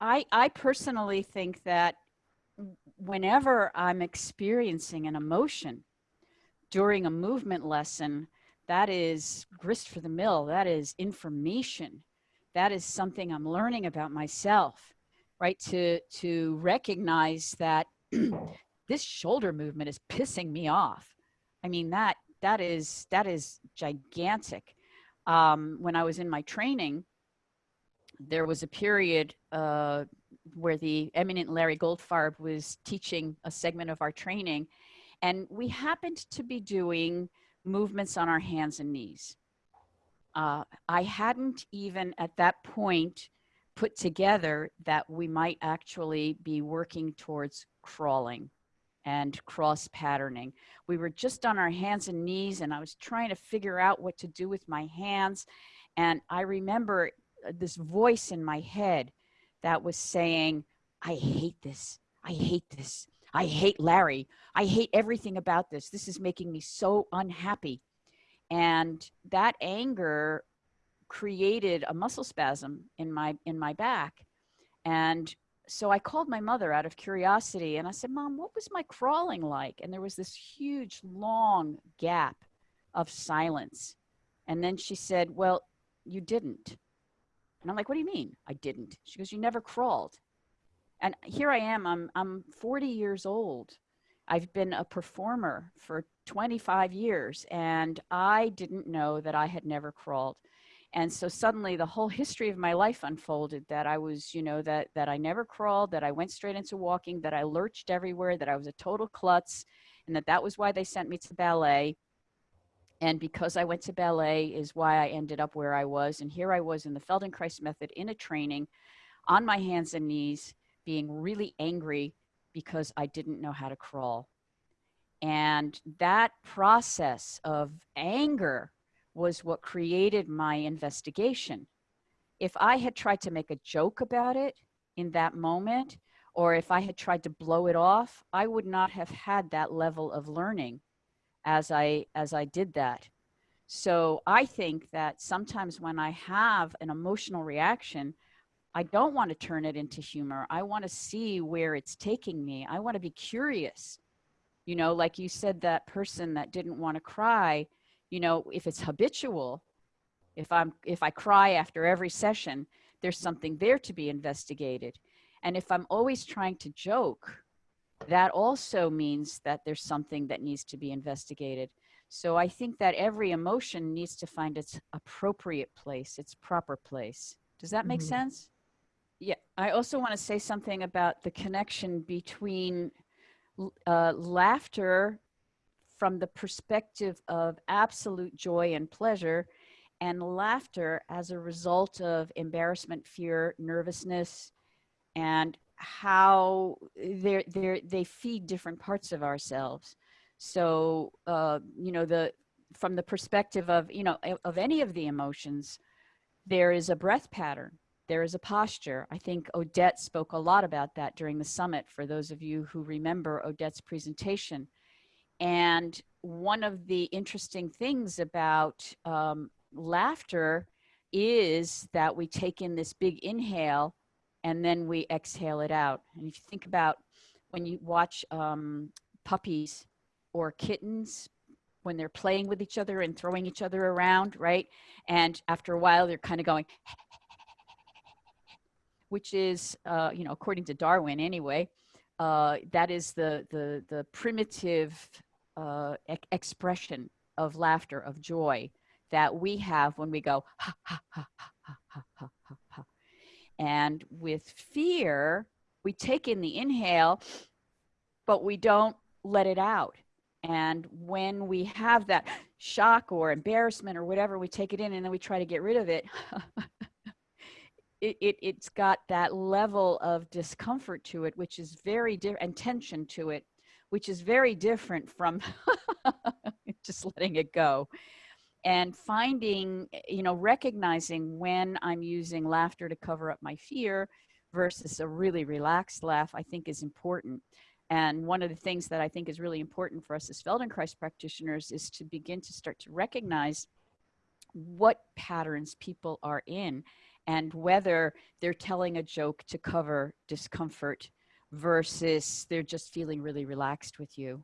I, I personally think that whenever I'm experiencing an emotion during a movement lesson, that is grist for the mill. That is information. That is something I'm learning about myself, right? To, to recognize that this shoulder movement is pissing me off. I mean, that, that is, that is gigantic. Um, when I was in my training, there was a period uh, where the eminent Larry Goldfarb was teaching a segment of our training, and we happened to be doing movements on our hands and knees. Uh, I hadn't even at that point put together that we might actually be working towards crawling and cross patterning. We were just on our hands and knees and I was trying to figure out what to do with my hands. And I remember Uh, this voice in my head that was saying, I hate this. I hate this. I hate Larry. I hate everything about this. This is making me so unhappy. And that anger created a muscle spasm in my in my back. And so I called my mother out of curiosity and I said, Mom, what was my crawling like? And there was this huge, long gap of silence. And then she said, Well, you didn't. And I'm like, What do you mean I didn't? She goes, You never crawled. And here I am, I'm, I'm 40 years old. I've been a performer for 25 years and I didn't know that I had never crawled. And so suddenly the whole history of my life unfolded that I was, you know, that, that I never crawled, that I went straight into walking, that I lurched everywhere, that I was a total klutz, and that that was why they sent me to ballet. And because I went to ballet is why I ended up where I was. And here I was in the Feldenkrais method in a training on my hands and knees, being really angry because I didn't know how to crawl. And that process of anger was what created my investigation. If I had tried to make a joke about it in that moment, or if I had tried to blow it off, I would not have had that level of learning as I, as I did that. So I think that sometimes when I have an emotional reaction, I don't want to turn it into humor. I want to see where it's taking me. I want to be curious. You know, like you said, that person that didn't want to cry, you know, if it's habitual, if I'm, if I cry after every session, there's something there to be investigated. And if I'm always trying to joke, that also means that there's something that needs to be investigated. So I think that every emotion needs to find its appropriate place, its proper place. Does that make mm -hmm. sense? Yeah, I also want to say something about the connection between uh, laughter from the perspective of absolute joy and pleasure and laughter as a result of embarrassment, fear, nervousness, and how they're, they're, they feed different parts of ourselves. So, uh, you know, the, from the perspective of, you know, of any of the emotions, there is a breath pattern. There is a posture. I think Odette spoke a lot about that during the summit for those of you who remember Odette's presentation. And one of the interesting things about um, laughter is that we take in this big inhale and then we exhale it out. And if you think about when you watch um, puppies or kittens, when they're playing with each other and throwing each other around, right? And after a while, they're kind of going, which is, uh, you know, according to Darwin anyway, uh, that is the, the, the primitive uh, e expression of laughter, of joy that we have when we go, ha, ha, ha, ha, ha, ha, ha, ha. And with fear, we take in the inhale, but we don't let it out. And when we have that shock or embarrassment or whatever, we take it in and then we try to get rid of it. it, it, it's got that level of discomfort to it, which is very different, and tension to it, which is very different from just letting it go. And finding, eh, you know, recognizing when I'm using laughter to cover up my fear versus a really relaxed laugh, I think is important. And one of the things that I think is really important for us as Feldenkrais practitioners is to begin to start to recognize what patterns people are in and whether they're telling a joke to cover discomfort versus they're just feeling really relaxed with you.